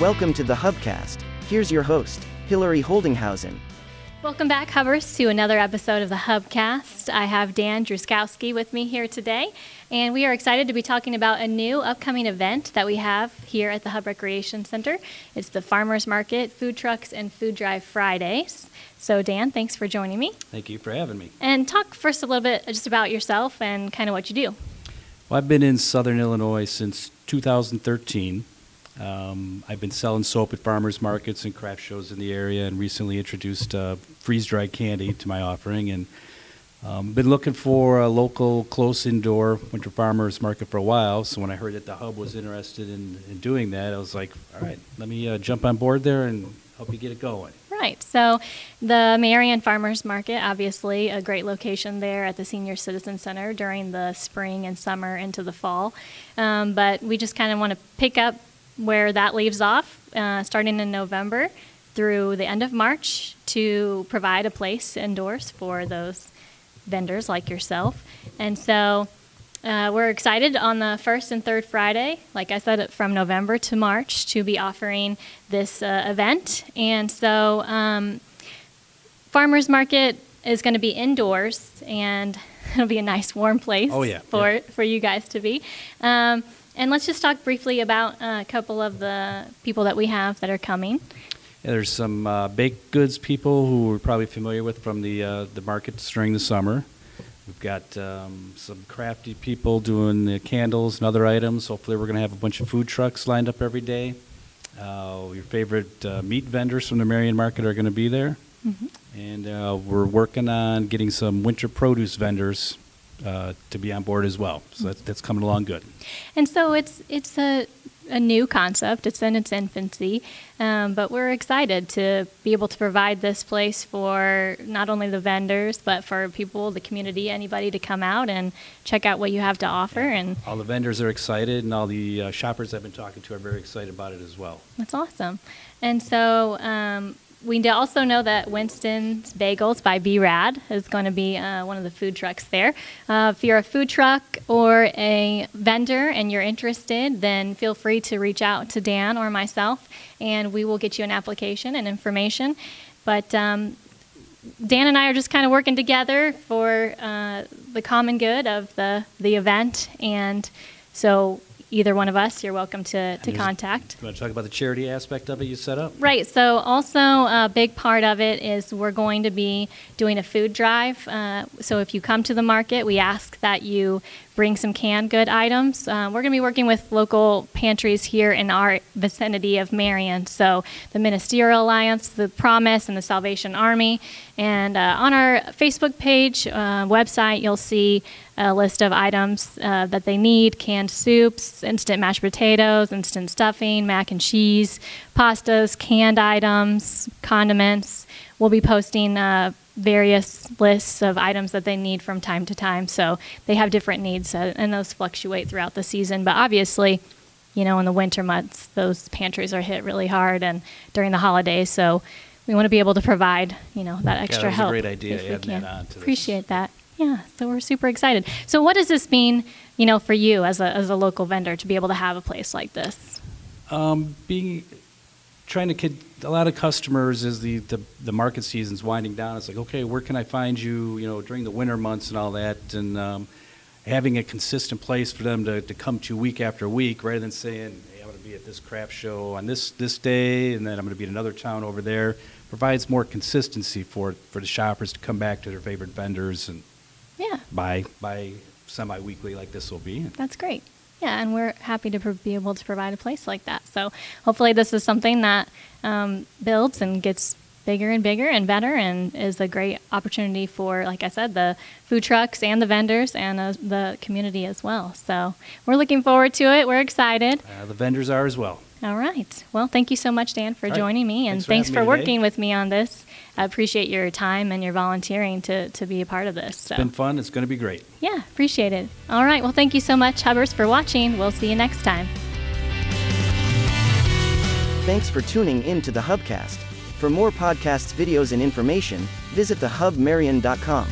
Welcome to the Hubcast. Here's your host, Hillary Holdinghausen. Welcome back, Hubbers, to another episode of the Hubcast. I have Dan Druskowski with me here today, and we are excited to be talking about a new upcoming event that we have here at the Hub Recreation Center. It's the Farmers Market, Food Trucks, and Food Drive Fridays. So, Dan, thanks for joining me. Thank you for having me. And talk first a little bit just about yourself and kind of what you do. Well, I've been in Southern Illinois since 2013. Um, I've been selling soap at farmers markets and craft shows in the area, and recently introduced uh, freeze-dried candy to my offering. And um, been looking for a local, close indoor winter farmers market for a while. So when I heard that the hub was interested in, in doing that, I was like, all right, let me uh, jump on board there and help you get it going. Right. So the Marion Farmers Market, obviously a great location there at the Senior Citizen Center during the spring and summer into the fall. Um, but we just kind of want to pick up where that leaves off, uh, starting in November through the end of March, to provide a place indoors for those vendors like yourself. And so uh, we're excited on the first and third Friday, like I said, from November to March, to be offering this uh, event. And so, um, farmers market is going to be indoors, and it'll be a nice warm place oh, yeah. for yeah. for you guys to be. Um, and let's just talk briefly about a couple of the people that we have that are coming. Yeah, there's some uh, baked goods people who we're probably familiar with from the uh, the markets during the summer. We've got um, some crafty people doing the candles and other items. Hopefully, we're going to have a bunch of food trucks lined up every day. Uh, your favorite uh, meat vendors from the Marion Market are going to be there. Mm-hmm. And uh, we're working on getting some winter produce vendors uh, to be on board as well. So that's, that's coming along good. And so it's it's a a new concept. It's in its infancy, um, but we're excited to be able to provide this place for not only the vendors, but for people, the community, anybody to come out and check out what you have to offer. And all the vendors are excited, and all the uh, shoppers I've been talking to are very excited about it as well. That's awesome. And so um, we also know that Winston's Bagels by B Rad is going to be uh, one of the food trucks there. Uh, if you're a food truck or a vendor and you're interested, then feel free to reach out to Dan or myself, and we will get you an application and information. But um, Dan and I are just kind of working together for uh, the common good of the the event, and so either one of us, you're welcome to, to contact. You want to talk about the charity aspect of it you set up? Right. So, also a big part of it is we're going to be doing a food drive. Uh, so, if you come to the market, we ask that you bring some canned good items. Uh, we're going to be working with local pantries here in our vicinity of Marion. So, the Ministerial Alliance, the Promise, and the Salvation Army. And uh, on our Facebook page, uh, website, you'll see a list of items uh, that they need canned soups, instant mashed potatoes, instant stuffing, mac and cheese, pastas, canned items, condiments. We'll be posting uh, various lists of items that they need from time to time. So they have different needs, uh, and those fluctuate throughout the season. But obviously, you know, in the winter months, those pantries are hit really hard, and during the holidays. So we want to be able to provide, you know, that extra yeah, that help. great idea. If we can. That Appreciate that. Yeah, so we're super excited. So what does this mean, you know, for you as a as a local vendor to be able to have a place like this? Um, being trying to kid a lot of customers as the, the, the market season's winding down. It's like, okay, where can I find you? You know, during the winter months and all that, and um, having a consistent place for them to, to come to week after week, rather than saying, hey, I'm going to be at this craft show on this this day, and then I'm going to be in another town over there, provides more consistency for for the shoppers to come back to their favorite vendors and yeah, buy buy semi-weekly like this will be. That's great. Yeah, and we're happy to be able to provide a place like that. So hopefully, this is something that um, builds and gets bigger and bigger and better, and is a great opportunity for, like I said, the food trucks and the vendors and uh, the community as well. So we're looking forward to it. We're excited. Uh, the vendors are as well. All right. Well, thank you so much, Dan, for All joining right. me, and thanks for, thanks for me working with me on this. I appreciate your time and your volunteering to, to be a part of this. So. It's been fun. It's going to be great. Yeah, appreciate it. All right. Well, thank you so much, Hubbers, for watching. We'll see you next time. Thanks for tuning in to the Hubcast. For more podcasts, videos, and information, visit thehubmarion.com.